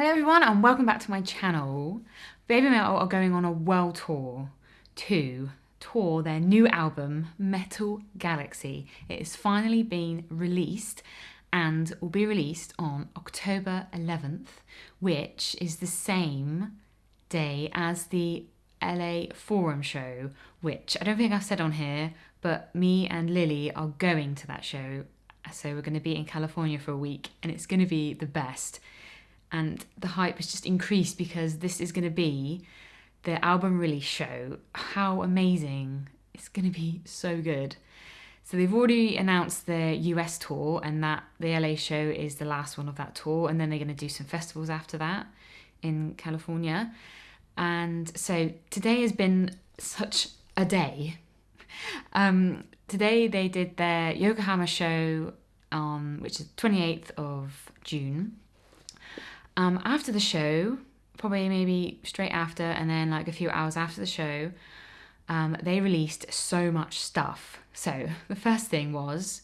Hello everyone and welcome back to my channel. Babymetal are going on a world tour to tour their new album Metal Galaxy. It has finally been released and will be released on October 11th, which is the same day as the LA Forum show, which I don't think I've said on here, but me and Lily are going to that show. So we're going to be in California for a week and it's going to be the best. And the hype has just increased because this is going to be the album release show. How amazing! It's going to be so good. So they've already announced their US tour and that the LA show is the last one of that tour and then they're going to do some festivals after that in California. And so today has been such a day. Um, today they did their Yokohama show which is 28th of June. Um, after the show, probably maybe straight after and then like a few hours after the show, um, they released so much stuff. So the first thing was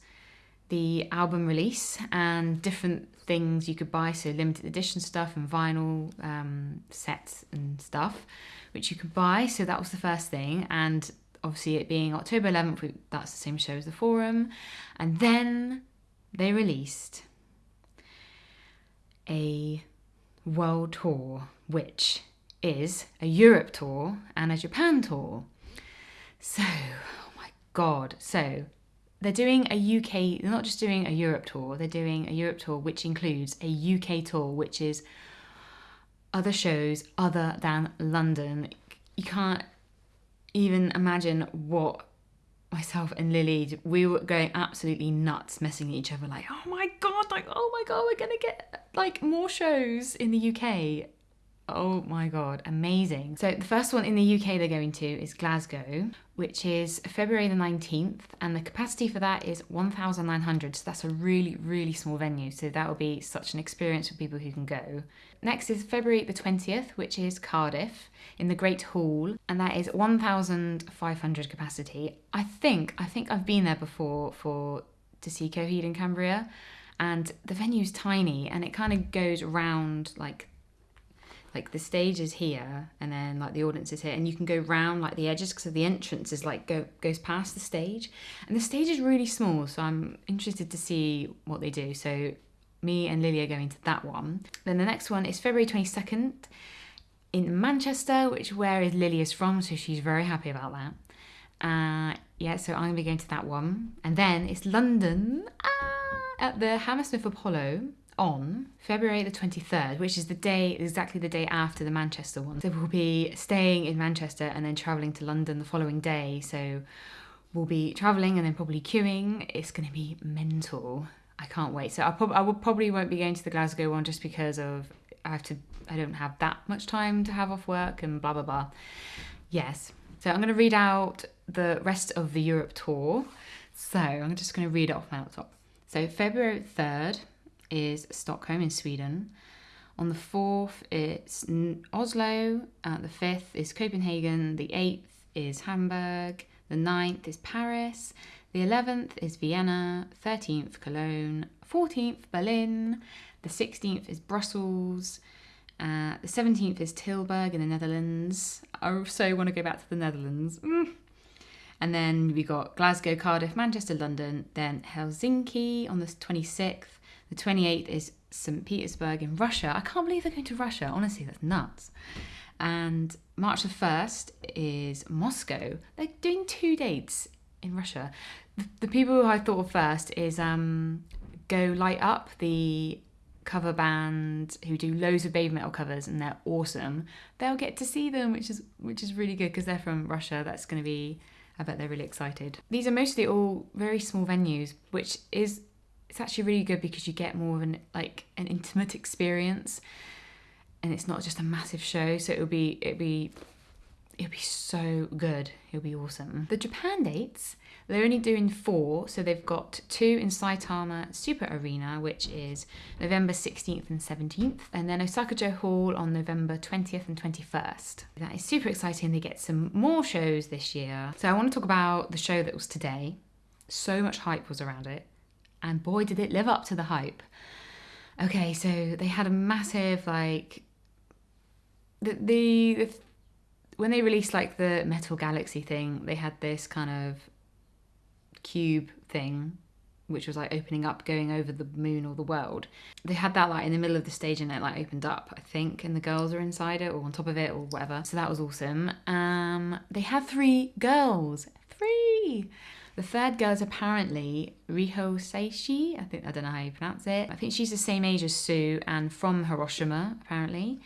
the album release and different things you could buy, so limited edition stuff and vinyl um, sets and stuff, which you could buy. So that was the first thing, and obviously it being October 11th, that's the same show as the forum, and then they released a world tour, which is a Europe tour and a Japan tour. So, oh my god. So, they're doing a UK, they're not just doing a Europe tour, they're doing a Europe tour which includes a UK tour, which is other shows other than London. You can't even imagine what myself and Lily, we were going absolutely nuts, messing with each other like, oh my god, like, oh my god, we're gonna get like more shows in the UK. Oh my god, amazing. So the first one in the UK they're going to is Glasgow, which is February the 19th, and the capacity for that is 1,900. So that's a really, really small venue. So that will be such an experience for people who can go. Next is February the 20th, which is Cardiff in the Great Hall, and that is 1,500 capacity. I think, I think I've been there before for to see Coheed and Cambria, and the venue's tiny and it kind of goes round like like the stage is here and then like the audience is here and you can go round like the edges because the entrance is like go goes past the stage. And the stage is really small so i'm interested to see what they do. So me and lily are going to that one. Then the next one is february 22nd in manchester which where is lily is from so she's very happy about that. Uh yeah so i'm gonna be going to that one. And then it's london ah, at the hammersmith apollo on February the 23rd, which is the day, exactly the day after the Manchester one. So we'll be staying in Manchester and then travelling to London the following day. So we'll be travelling and then probably queuing. It's going to be mental. I can't wait. So I, prob- I will probably won't be going to the Glasgow one just because of I have to. I don't have that much time to have off work and blah blah blah. Yes. So I'm going to read out the rest of the Europe tour. So I'm just going to read it off my laptop. So February 3rd, is Stockholm in Sweden. On the 4th, it's Oslo. Uh, the 5th is Copenhagen. The 8th is Hamburg. The 9th is Paris. The 11th is Vienna. 13th, Cologne. 14th, Berlin. The 16th is Brussels. Uh, the 17th is Tilburg in the Netherlands. I also want to go back to the Netherlands. Mm. And then we got Glasgow, Cardiff, Manchester, London, then Helsinki on the 26th, the 28th is St. Petersburg in Russia. I can't believe they're going to Russia. Honestly, that's nuts. And March the 1st is Moscow. They're doing two dates in Russia. The, the people who I thought of first is um, Go Light Up, the cover band who do loads of Babymetal covers and they're awesome. They'll get to see them, which is which is really good because they're from Russia. That's going to be I bet they're really excited. These are mostly all very small venues, which is it's actually really good because you get more of an like an intimate experience. And it's not just a massive show so it'll be it'll be it'll be so good. It'll be awesome. The japan dates they're only doing four so they've got two in saitama super arena which is november 16th and 17th and then osaka-jo hall on november 20th and 21st that is super exciting. They get some more shows this year. So i want to talk about the show that was today. So much hype was around it and boy did it live up to the hype. Okay, so they had a massive like the, the, the when they released like the Metal Galaxy thing, they had this kind of cube thing which was like opening up going over the moon or the world. They had that like in the middle of the stage and it like opened up i think and the girls are inside it or on top of it or whatever. So that was awesome. Um they had three girls. Three the third girl is apparently Riho Sayashi. I think I don't know how you pronounce it. I think she's the same age as Sue and from Hiroshima, apparently.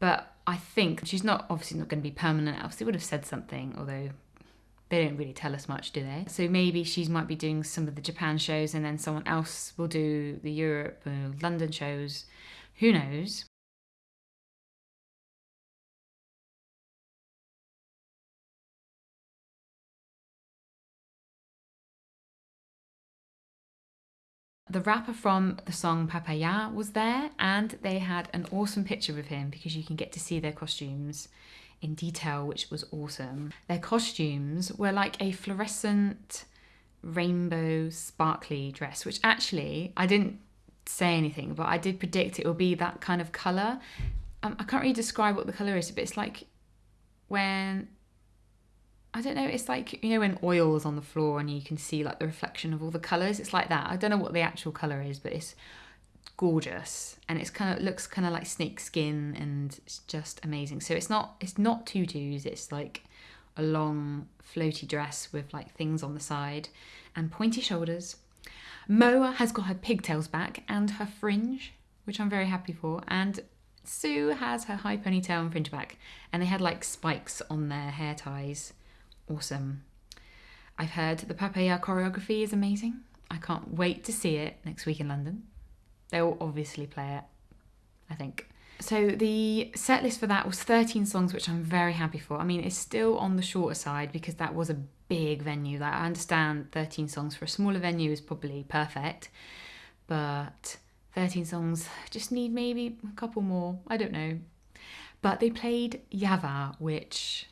But I think she's not obviously not going to be permanent, else they would have said something, although they don't really tell us much, do they? So maybe she might be doing some of the Japan shows and then someone else will do the Europe or London shows. Who knows? The rapper from the song Papaya was there, and they had an awesome picture with him because you can get to see their costumes in detail, which was awesome. Their costumes were like a fluorescent rainbow sparkly dress, which actually I didn't say anything, but I did predict it will be that kind of colour. Um, I can't really describe what the colour is, but it's like when I don't know, it's like you know when oil is on the floor and you can see like the reflection of all the colours. It's like that. I don't know what the actual colour is, but it's gorgeous and it's kind of looks kind of like snake skin and it's just amazing so it's not it's not tutus it's like a long floaty dress with like things on the side and pointy shoulders moa has got her pigtails back and her fringe which i'm very happy for and sue has her high ponytail and fringe back and they had like spikes on their hair ties awesome i've heard the papaya choreography is amazing i can't wait to see it next week in london They'll obviously play it, I think. So the set list for that was 13 songs, which I'm very happy for. I mean, it's still on the shorter side because that was a big venue. Like I understand 13 songs for a smaller venue is probably perfect, but 13 songs just need maybe a couple more. I don't know. But they played Yava, which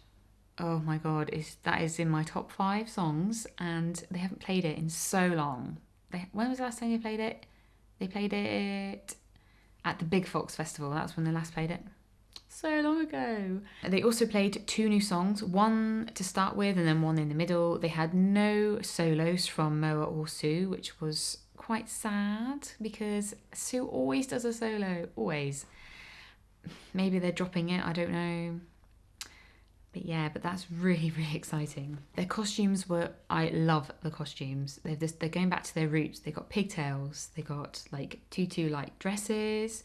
oh my god, is that is in my top five songs, and they haven't played it in so long. They, when was the last time they played it? They played it at the Big Fox Festival. That's when they last played it. So long ago. They also played two new songs, one to start with and then one in the middle. They had no solos from Moa or Sue, which was quite sad because Sue always does a solo, always. Maybe they're dropping it, I don't know. But yeah, but that's really, really exciting. Their costumes were, I love the costumes. They're, just, they're going back to their roots. They got pigtails, they got like tutu like dresses,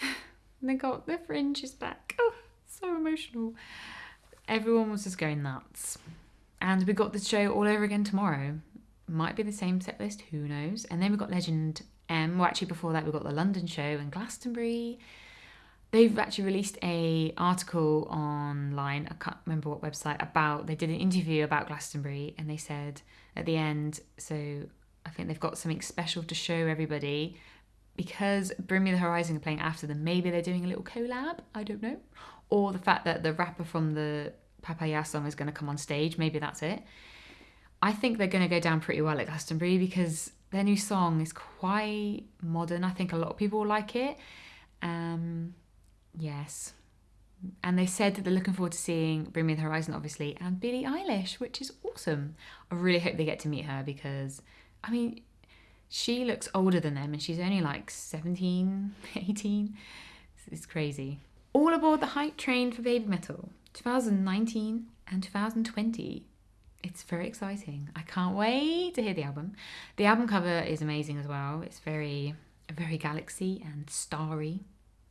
they got their fringes back. Oh, so emotional. Everyone was just going nuts. And we got the show all over again tomorrow. Might be the same set list, who knows? And then we got Legend M. Well, actually, before that, we got the London show and Glastonbury they've actually released a article online i can't remember what website about they did an interview about glastonbury and they said at the end so i think they've got something special to show everybody because bring me the horizon are playing after them. Maybe they're doing a little collab i don't know. Or the fact that the rapper from the papaya song is going to come on stage maybe that's it. I think they're going to go down pretty well at glastonbury because their new song is quite modern. I think a lot of people will like it. Um, Yes. And they said that they're looking forward to seeing Bring Me the Horizon, obviously, and Billie Eilish, which is awesome. I really hope they get to meet her because, I mean, she looks older than them and she's only like 17, 18. It's crazy. All aboard the hype train for Babymetal 2019 and 2020. It's very exciting. I can't wait to hear the album. The album cover is amazing as well. It's very, very galaxy and starry.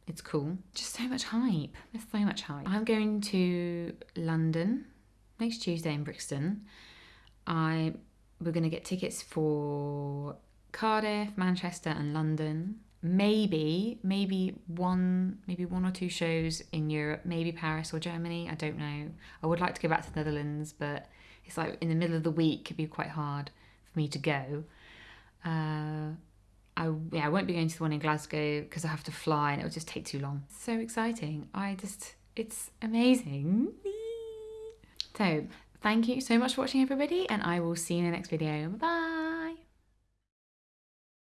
It's cool. Just so much hype. There's so much hype. I'm going to London next Tuesday in Brixton. I we're going to get tickets for Cardiff, Manchester, and London. Maybe, maybe one, maybe one or two shows in Europe. Maybe Paris or Germany. I don't know. I would like to go back to the Netherlands, but it's like in the middle of the week. It'd be quite hard for me to go. Uh, I yeah, I won't be going to the one in Glasgow because I have to fly and it will just take too long. So exciting. I just it's amazing. So thank you so much for watching everybody and I will see you in the next video. Bye.